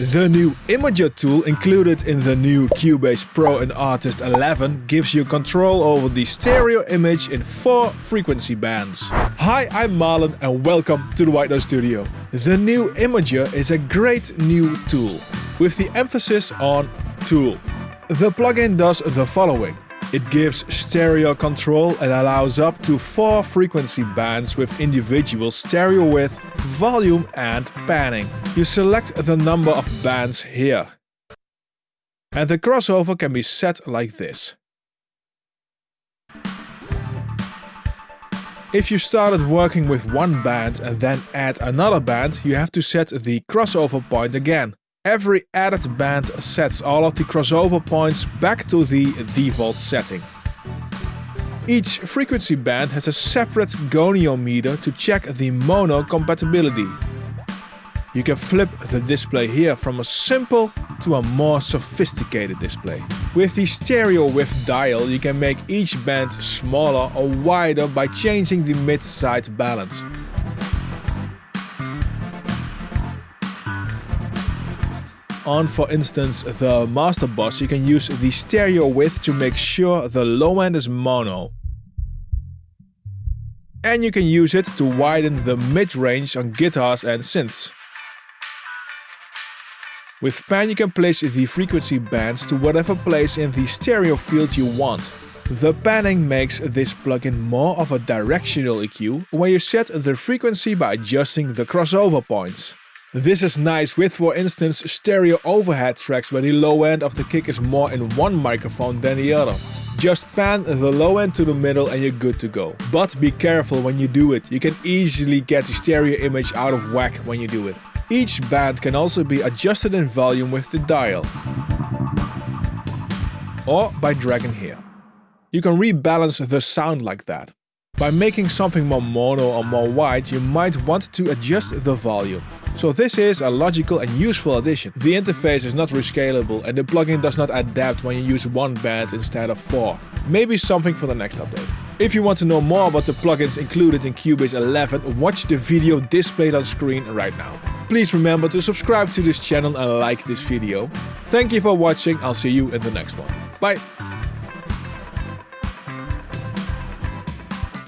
The new Imager tool included in the new Cubase Pro and Artist 11 gives you control over the stereo image in four frequency bands. Hi, I'm Marlon and welcome to the White Noise Studio. The new Imager is a great new tool, with the emphasis on tool. The plugin does the following. It gives stereo control and allows up to four frequency bands with individual stereo width, volume and panning. You select the number of bands here. And the crossover can be set like this. If you started working with one band and then add another band, you have to set the crossover point again. Every added band sets all of the crossover points back to the default setting. Each frequency band has a separate goniometer to check the mono compatibility. You can flip the display here from a simple to a more sophisticated display. With the stereo width dial you can make each band smaller or wider by changing the mid-side balance. On for instance the master bus you can use the stereo width to make sure the low end is mono. And you can use it to widen the mid-range on guitars and synths. With pan you can place the frequency bands to whatever place in the stereo field you want. The panning makes this plugin more of a directional EQ, where you set the frequency by adjusting the crossover points. This is nice with for instance stereo overhead tracks where the low end of the kick is more in one microphone than the other. Just pan the low end to the middle and you're good to go. But be careful when you do it, you can easily get the stereo image out of whack when you do it. Each band can also be adjusted in volume with the dial. Or by dragging here. You can rebalance the sound like that. By making something more mono or more wide, you might want to adjust the volume. So this is a logical and useful addition. The interface is not rescalable and the plugin does not adapt when you use one band instead of four. Maybe something for the next update. If you want to know more about the plugins included in Cubase 11, watch the video displayed on screen right now. Please remember to subscribe to this channel and like this video. Thank you for watching, I'll see you in the next one. Bye!